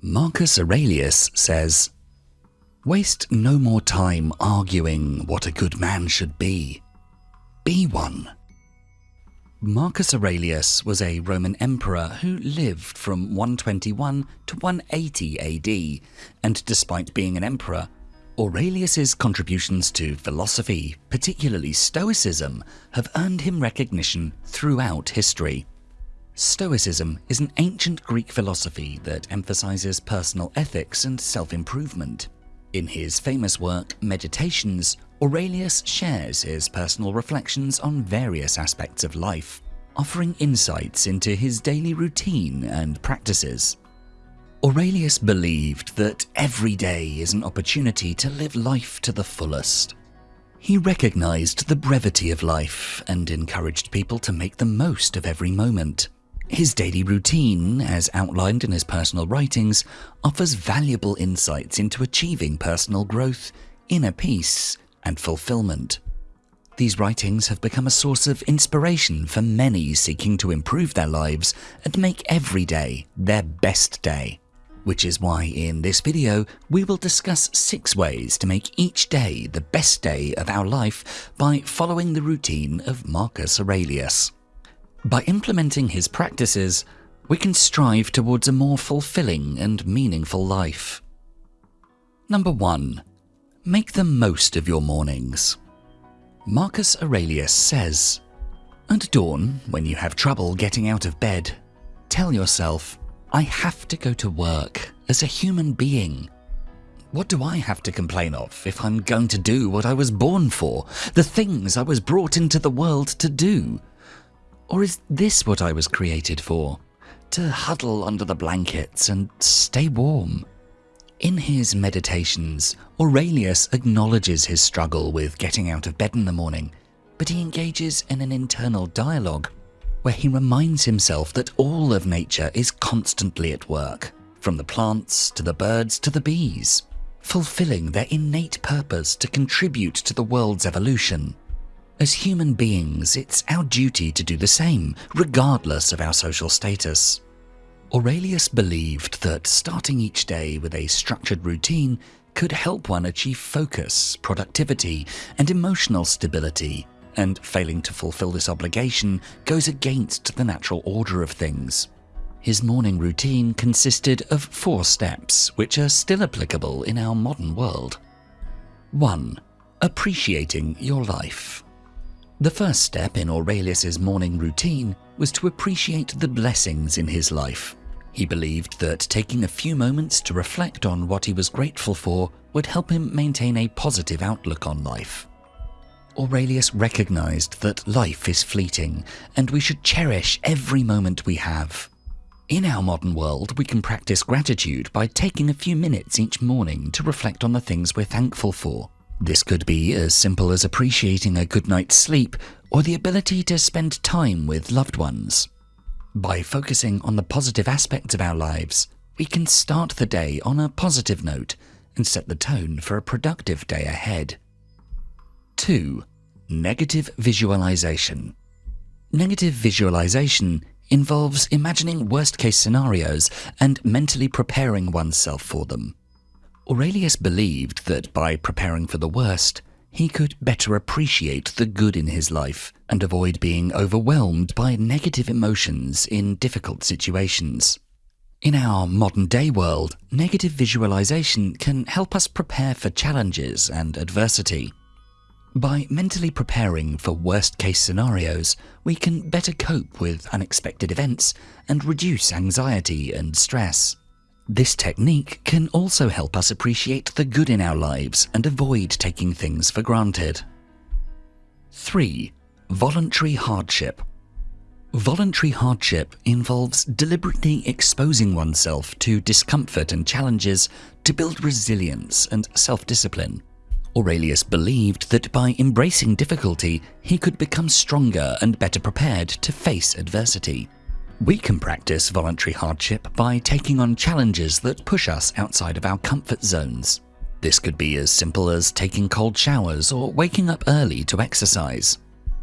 Marcus Aurelius says, Waste no more time arguing what a good man should be. Be one. Marcus Aurelius was a Roman emperor who lived from 121 to 180 AD, and despite being an emperor, Aurelius's contributions to philosophy, particularly Stoicism, have earned him recognition throughout history. Stoicism is an ancient Greek philosophy that emphasizes personal ethics and self-improvement. In his famous work, Meditations, Aurelius shares his personal reflections on various aspects of life, offering insights into his daily routine and practices. Aurelius believed that every day is an opportunity to live life to the fullest. He recognized the brevity of life and encouraged people to make the most of every moment. His daily routine, as outlined in his personal writings, offers valuable insights into achieving personal growth, inner peace, and fulfillment. These writings have become a source of inspiration for many seeking to improve their lives and make every day their best day. Which is why in this video, we will discuss six ways to make each day the best day of our life by following the routine of Marcus Aurelius. By implementing his practices, we can strive towards a more fulfilling and meaningful life. Number 1. Make the most of your mornings. Marcus Aurelius says, At dawn, when you have trouble getting out of bed, tell yourself, I have to go to work as a human being. What do I have to complain of if I'm going to do what I was born for, the things I was brought into the world to do? Or is this what I was created for? To huddle under the blankets and stay warm? In his meditations, Aurelius acknowledges his struggle with getting out of bed in the morning, but he engages in an internal dialogue where he reminds himself that all of nature is constantly at work, from the plants to the birds to the bees, fulfilling their innate purpose to contribute to the world's evolution. As human beings, it's our duty to do the same, regardless of our social status. Aurelius believed that starting each day with a structured routine could help one achieve focus, productivity, and emotional stability, and failing to fulfill this obligation goes against the natural order of things. His morning routine consisted of four steps, which are still applicable in our modern world. 1. Appreciating your life. The first step in Aurelius's morning routine was to appreciate the blessings in his life. He believed that taking a few moments to reflect on what he was grateful for would help him maintain a positive outlook on life. Aurelius recognized that life is fleeting and we should cherish every moment we have. In our modern world, we can practice gratitude by taking a few minutes each morning to reflect on the things we're thankful for. This could be as simple as appreciating a good night's sleep or the ability to spend time with loved ones. By focusing on the positive aspects of our lives, we can start the day on a positive note and set the tone for a productive day ahead. 2. Negative visualization. Negative visualization involves imagining worst case scenarios and mentally preparing oneself for them. Aurelius believed that by preparing for the worst, he could better appreciate the good in his life and avoid being overwhelmed by negative emotions in difficult situations. In our modern day world, negative visualization can help us prepare for challenges and adversity. By mentally preparing for worst case scenarios, we can better cope with unexpected events and reduce anxiety and stress. This technique can also help us appreciate the good in our lives and avoid taking things for granted. 3. Voluntary hardship. Voluntary hardship involves deliberately exposing oneself to discomfort and challenges to build resilience and self-discipline. Aurelius believed that by embracing difficulty, he could become stronger and better prepared to face adversity. We can practice voluntary hardship by taking on challenges that push us outside of our comfort zones. This could be as simple as taking cold showers or waking up early to exercise.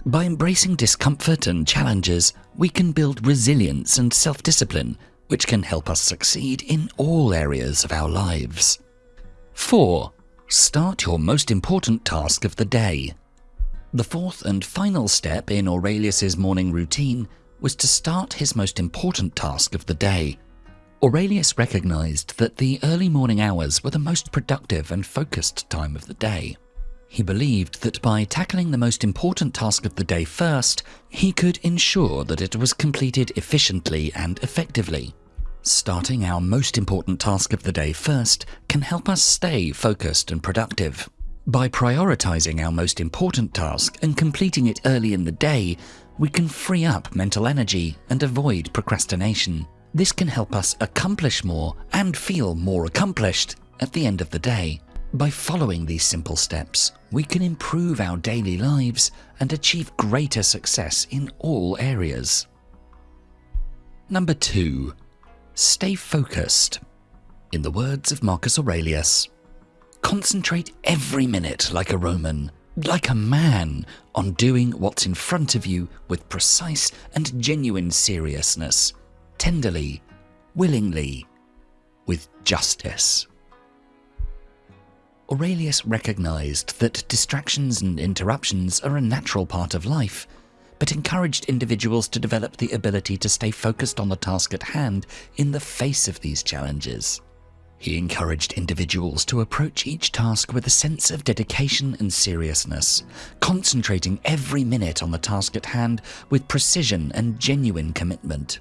By embracing discomfort and challenges, we can build resilience and self-discipline, which can help us succeed in all areas of our lives. 4. Start your most important task of the day. The fourth and final step in Aurelius's morning routine was to start his most important task of the day. Aurelius recognized that the early morning hours were the most productive and focused time of the day. He believed that by tackling the most important task of the day first, he could ensure that it was completed efficiently and effectively. Starting our most important task of the day first can help us stay focused and productive. By prioritizing our most important task and completing it early in the day, we can free up mental energy and avoid procrastination. This can help us accomplish more and feel more accomplished at the end of the day. By following these simple steps, we can improve our daily lives and achieve greater success in all areas. Number 2. Stay focused. In the words of Marcus Aurelius, concentrate every minute like a Roman, like a man, on doing what's in front of you with precise and genuine seriousness, tenderly, willingly, with justice. Aurelius recognized that distractions and interruptions are a natural part of life but encouraged individuals to develop the ability to stay focused on the task at hand in the face of these challenges. He encouraged individuals to approach each task with a sense of dedication and seriousness, concentrating every minute on the task at hand with precision and genuine commitment.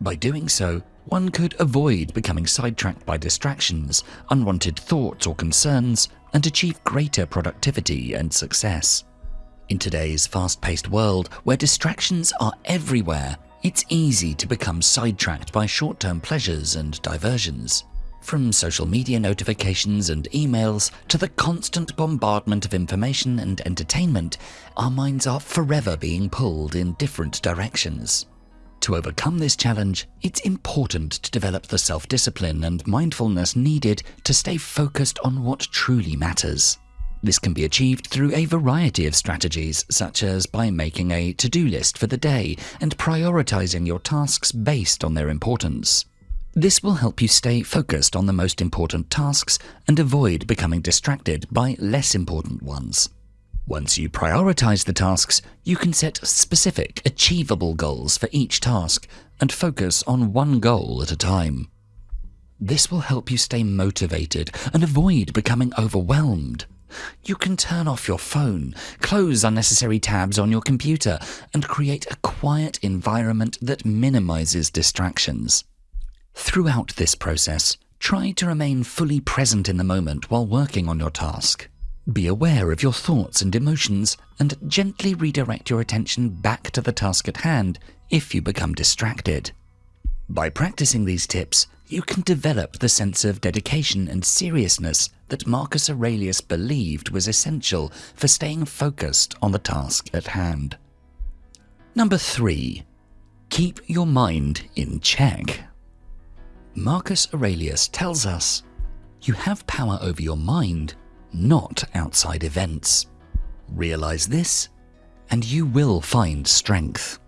By doing so, one could avoid becoming sidetracked by distractions, unwanted thoughts or concerns, and achieve greater productivity and success. In today's fast paced world, where distractions are everywhere, it's easy to become sidetracked by short term pleasures and diversions. From social media notifications and emails to the constant bombardment of information and entertainment, our minds are forever being pulled in different directions. To overcome this challenge, it's important to develop the self discipline and mindfulness needed to stay focused on what truly matters. This can be achieved through a variety of strategies, such as by making a to do list for the day and prioritizing your tasks based on their importance. This will help you stay focused on the most important tasks and avoid becoming distracted by less important ones. Once you prioritize the tasks, you can set specific, achievable goals for each task and focus on one goal at a time. This will help you stay motivated and avoid becoming overwhelmed. You can turn off your phone, close unnecessary tabs on your computer, and create a quiet environment that minimizes distractions. Throughout this process, try to remain fully present in the moment while working on your task. Be aware of your thoughts and emotions and gently redirect your attention back to the task at hand if you become distracted. By practicing these tips, you can develop the sense of dedication and seriousness that Marcus Aurelius believed was essential for staying focused on the task at hand. Number 3. Keep your mind in check. Marcus Aurelius tells us, you have power over your mind, not outside events. Realize this, and you will find strength.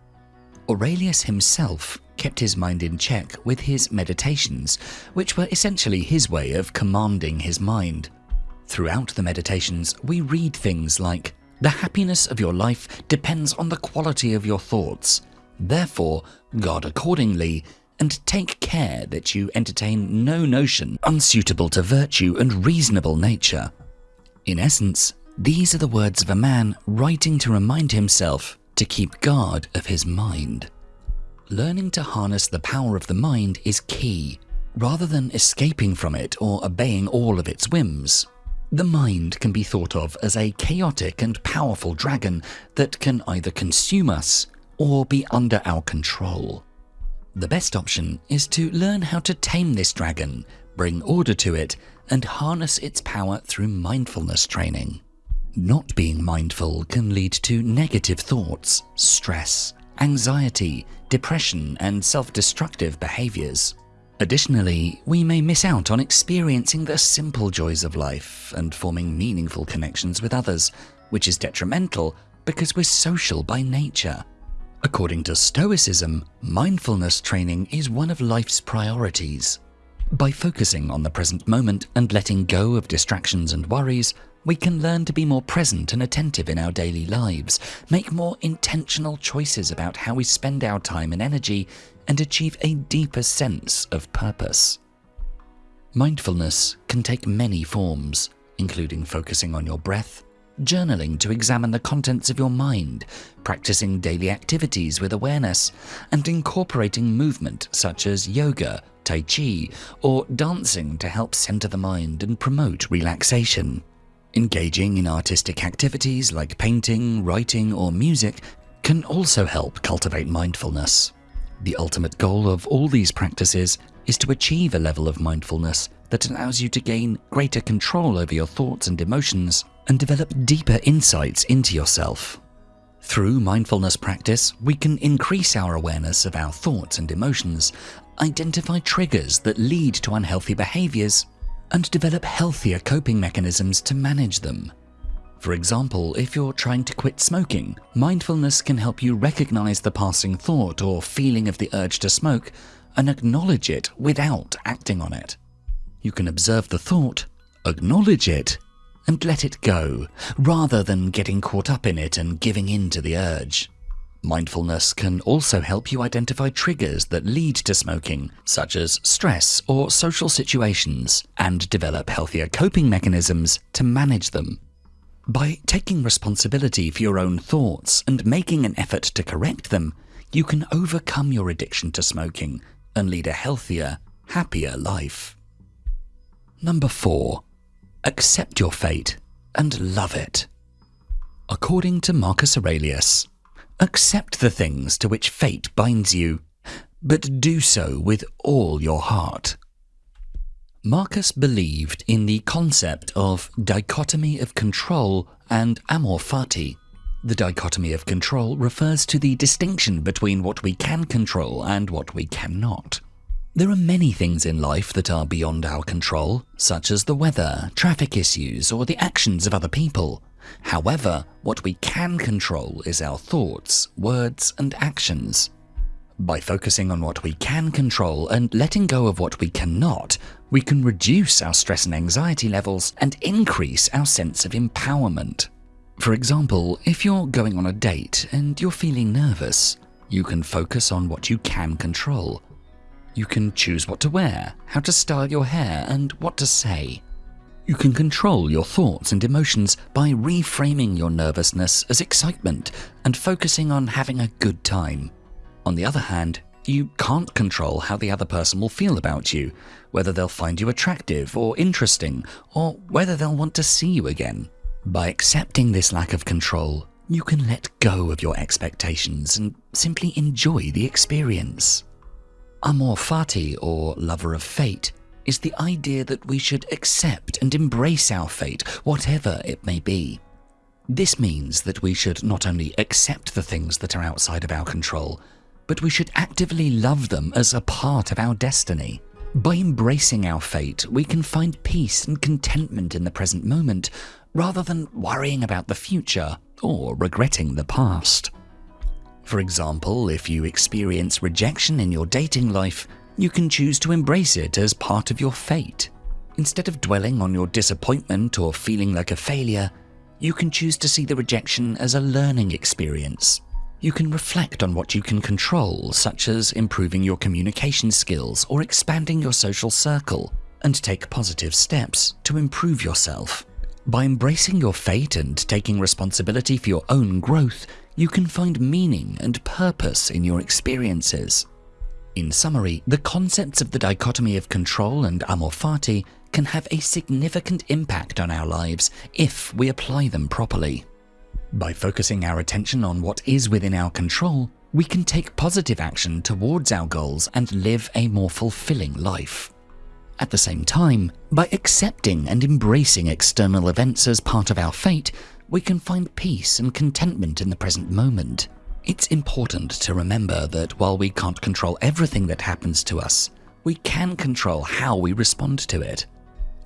Aurelius himself kept his mind in check with his meditations, which were essentially his way of commanding his mind. Throughout the meditations, we read things like, The happiness of your life depends on the quality of your thoughts. Therefore, God accordingly, and take care that you entertain no notion unsuitable to virtue and reasonable nature. In essence, these are the words of a man writing to remind himself to keep guard of his mind. Learning to harness the power of the mind is key, rather than escaping from it or obeying all of its whims. The mind can be thought of as a chaotic and powerful dragon that can either consume us or be under our control. The best option is to learn how to tame this dragon, bring order to it, and harness its power through mindfulness training. Not being mindful can lead to negative thoughts, stress, anxiety, depression, and self-destructive behaviors. Additionally, we may miss out on experiencing the simple joys of life and forming meaningful connections with others, which is detrimental because we're social by nature. According to Stoicism, mindfulness training is one of life's priorities. By focusing on the present moment and letting go of distractions and worries, we can learn to be more present and attentive in our daily lives, make more intentional choices about how we spend our time and energy, and achieve a deeper sense of purpose. Mindfulness can take many forms, including focusing on your breath, journaling to examine the contents of your mind, practicing daily activities with awareness, and incorporating movement such as yoga, tai chi, or dancing to help center the mind and promote relaxation. Engaging in artistic activities like painting, writing, or music can also help cultivate mindfulness. The ultimate goal of all these practices is to achieve a level of mindfulness that allows you to gain greater control over your thoughts and emotions and develop deeper insights into yourself. Through mindfulness practice, we can increase our awareness of our thoughts and emotions, identify triggers that lead to unhealthy behaviors, and develop healthier coping mechanisms to manage them. For example, if you're trying to quit smoking, mindfulness can help you recognize the passing thought or feeling of the urge to smoke and acknowledge it without acting on it. You can observe the thought, acknowledge it, and let it go, rather than getting caught up in it and giving in to the urge. Mindfulness can also help you identify triggers that lead to smoking, such as stress or social situations, and develop healthier coping mechanisms to manage them. By taking responsibility for your own thoughts and making an effort to correct them, you can overcome your addiction to smoking and lead a healthier, happier life. Number 4. Accept your fate and love it. According to Marcus Aurelius, accept the things to which fate binds you, but do so with all your heart. Marcus believed in the concept of dichotomy of control and amor fati. The dichotomy of control refers to the distinction between what we can control and what we cannot. There are many things in life that are beyond our control, such as the weather, traffic issues, or the actions of other people. However, what we can control is our thoughts, words, and actions. By focusing on what we can control and letting go of what we cannot, we can reduce our stress and anxiety levels and increase our sense of empowerment. For example, if you're going on a date and you're feeling nervous, you can focus on what you can control you can choose what to wear, how to style your hair, and what to say. You can control your thoughts and emotions by reframing your nervousness as excitement and focusing on having a good time. On the other hand, you can't control how the other person will feel about you, whether they'll find you attractive or interesting, or whether they'll want to see you again. By accepting this lack of control, you can let go of your expectations and simply enjoy the experience. Amor fati, or lover of fate, is the idea that we should accept and embrace our fate, whatever it may be. This means that we should not only accept the things that are outside of our control, but we should actively love them as a part of our destiny. By embracing our fate, we can find peace and contentment in the present moment, rather than worrying about the future or regretting the past. For example, if you experience rejection in your dating life, you can choose to embrace it as part of your fate. Instead of dwelling on your disappointment or feeling like a failure, you can choose to see the rejection as a learning experience. You can reflect on what you can control, such as improving your communication skills or expanding your social circle, and take positive steps to improve yourself. By embracing your fate and taking responsibility for your own growth, you can find meaning and purpose in your experiences. In summary, the concepts of the dichotomy of control and amor fati can have a significant impact on our lives if we apply them properly. By focusing our attention on what is within our control, we can take positive action towards our goals and live a more fulfilling life. At the same time, by accepting and embracing external events as part of our fate, we can find peace and contentment in the present moment. It's important to remember that while we can't control everything that happens to us, we can control how we respond to it.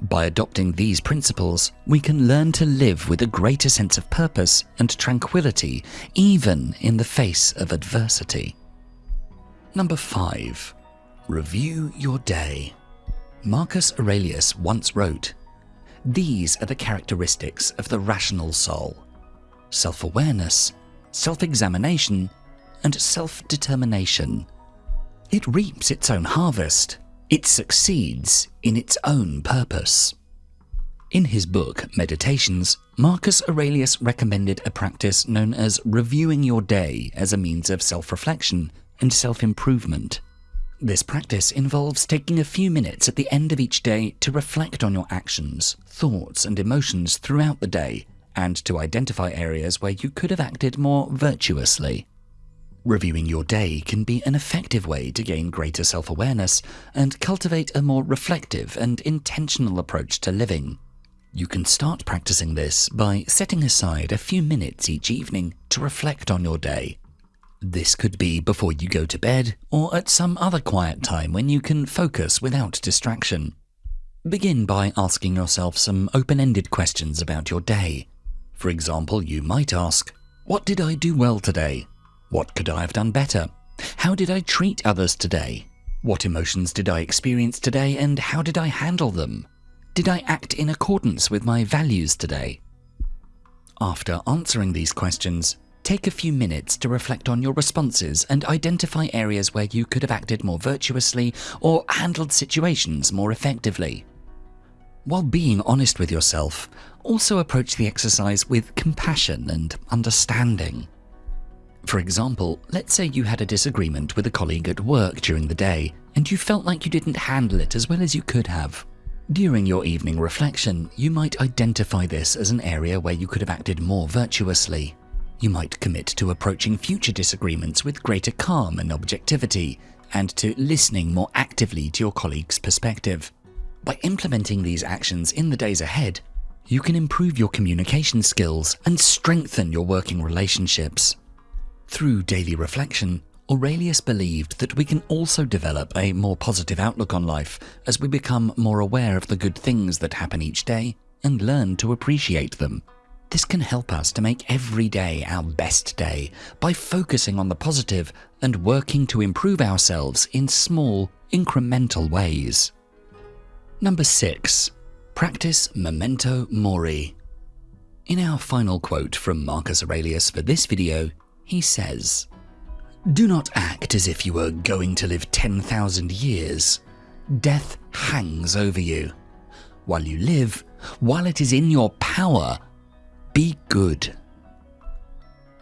By adopting these principles, we can learn to live with a greater sense of purpose and tranquility, even in the face of adversity. Number 5. Review your day. Marcus Aurelius once wrote, These are the characteristics of the rational soul self awareness, self examination, and self determination. It reaps its own harvest, it succeeds in its own purpose. In his book, Meditations, Marcus Aurelius recommended a practice known as reviewing your day as a means of self reflection and self improvement. This practice involves taking a few minutes at the end of each day to reflect on your actions, thoughts, and emotions throughout the day, and to identify areas where you could have acted more virtuously. Reviewing your day can be an effective way to gain greater self awareness and cultivate a more reflective and intentional approach to living. You can start practicing this by setting aside a few minutes each evening to reflect on your day. This could be before you go to bed or at some other quiet time when you can focus without distraction. Begin by asking yourself some open ended questions about your day. For example, you might ask, What did I do well today? What could I have done better? How did I treat others today? What emotions did I experience today and how did I handle them? Did I act in accordance with my values today? After answering these questions, take a few minutes to reflect on your responses and identify areas where you could have acted more virtuously or handled situations more effectively. While being honest with yourself, also approach the exercise with compassion and understanding. For example, let's say you had a disagreement with a colleague at work during the day and you felt like you didn't handle it as well as you could have. During your evening reflection, you might identify this as an area where you could have acted more virtuously. You might commit to approaching future disagreements with greater calm and objectivity, and to listening more actively to your colleague's perspective. By implementing these actions in the days ahead, you can improve your communication skills and strengthen your working relationships. Through daily reflection, Aurelius believed that we can also develop a more positive outlook on life as we become more aware of the good things that happen each day and learn to appreciate them. This can help us to make every day our best day by focusing on the positive and working to improve ourselves in small, incremental ways. Number 6. Practice Memento Mori. In our final quote from Marcus Aurelius for this video, he says, Do not act as if you were going to live 10,000 years. Death hangs over you. While you live, while it is in your power, be good.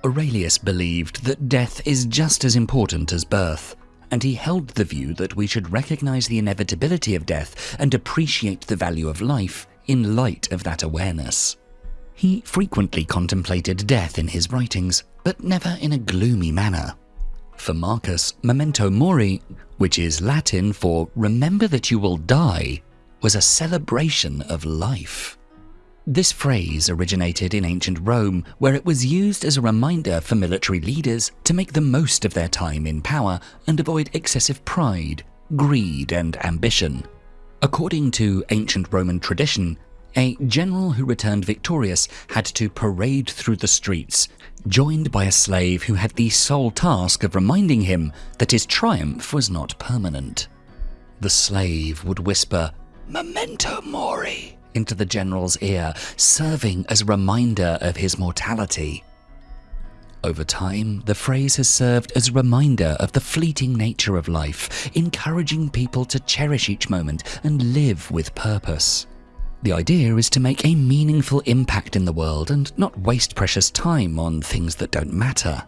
Aurelius believed that death is just as important as birth, and he held the view that we should recognize the inevitability of death and appreciate the value of life in light of that awareness. He frequently contemplated death in his writings, but never in a gloomy manner. For Marcus, memento mori, which is Latin for remember that you will die, was a celebration of life. This phrase originated in ancient Rome, where it was used as a reminder for military leaders to make the most of their time in power and avoid excessive pride, greed, and ambition. According to ancient Roman tradition, a general who returned victorious had to parade through the streets, joined by a slave who had the sole task of reminding him that his triumph was not permanent. The slave would whisper, Memento Mori, into the general's ear, serving as a reminder of his mortality. Over time, the phrase has served as a reminder of the fleeting nature of life, encouraging people to cherish each moment and live with purpose. The idea is to make a meaningful impact in the world and not waste precious time on things that don't matter.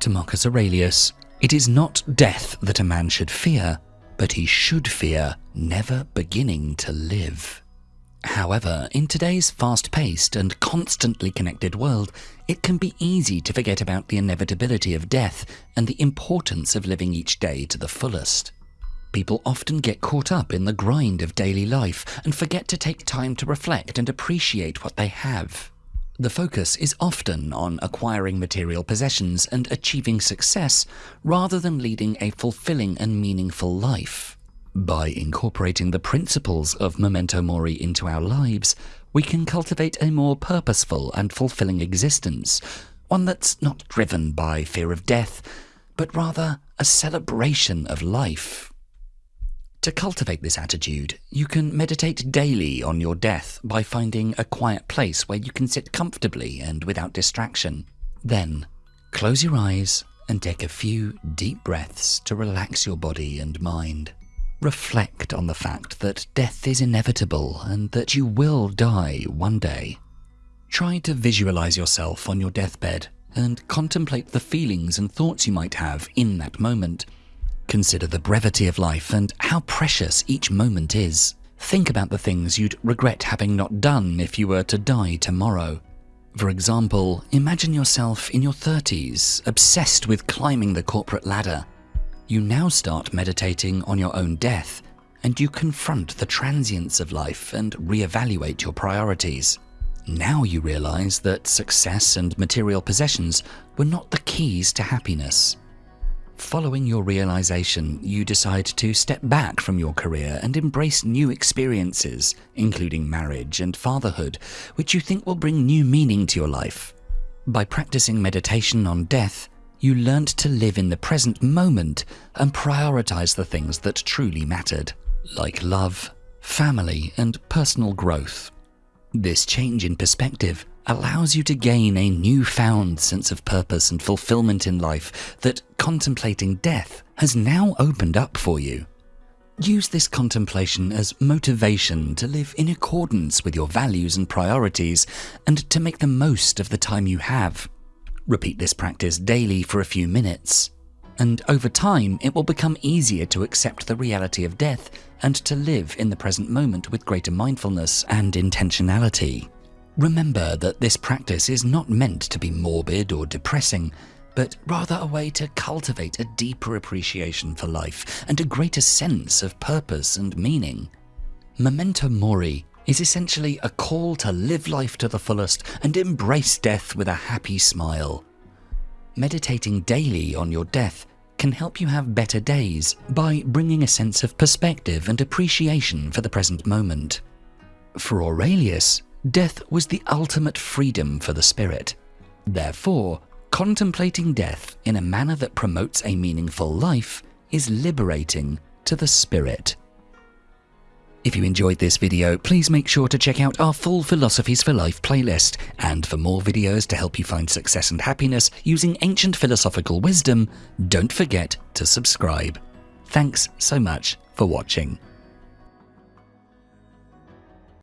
To Marcus Aurelius, it is not death that a man should fear, but he should fear never beginning to live. However, in today's fast paced and constantly connected world, it can be easy to forget about the inevitability of death and the importance of living each day to the fullest. People often get caught up in the grind of daily life and forget to take time to reflect and appreciate what they have. The focus is often on acquiring material possessions and achieving success rather than leading a fulfilling and meaningful life. By incorporating the principles of Memento Mori into our lives, we can cultivate a more purposeful and fulfilling existence, one that's not driven by fear of death, but rather a celebration of life. To cultivate this attitude, you can meditate daily on your death by finding a quiet place where you can sit comfortably and without distraction. Then, close your eyes and take a few deep breaths to relax your body and mind. Reflect on the fact that death is inevitable and that you will die one day. Try to visualize yourself on your deathbed and contemplate the feelings and thoughts you might have in that moment. Consider the brevity of life and how precious each moment is. Think about the things you'd regret having not done if you were to die tomorrow. For example, imagine yourself in your 30s, obsessed with climbing the corporate ladder you now start meditating on your own death, and you confront the transience of life and reevaluate your priorities. Now you realize that success and material possessions were not the keys to happiness. Following your realization, you decide to step back from your career and embrace new experiences, including marriage and fatherhood, which you think will bring new meaning to your life. By practicing meditation on death, you learnt to live in the present moment and prioritize the things that truly mattered, like love, family, and personal growth. This change in perspective allows you to gain a newfound sense of purpose and fulfillment in life that contemplating death has now opened up for you. Use this contemplation as motivation to live in accordance with your values and priorities and to make the most of the time you have Repeat this practice daily for a few minutes, and over time it will become easier to accept the reality of death and to live in the present moment with greater mindfulness and intentionality. Remember that this practice is not meant to be morbid or depressing, but rather a way to cultivate a deeper appreciation for life and a greater sense of purpose and meaning. Memento Mori is essentially a call to live life to the fullest and embrace death with a happy smile. Meditating daily on your death can help you have better days by bringing a sense of perspective and appreciation for the present moment. For Aurelius, death was the ultimate freedom for the spirit. Therefore, contemplating death in a manner that promotes a meaningful life is liberating to the spirit. If you enjoyed this video, please make sure to check out our full Philosophies for Life playlist, and for more videos to help you find success and happiness using ancient philosophical wisdom, don't forget to subscribe. Thanks so much for watching.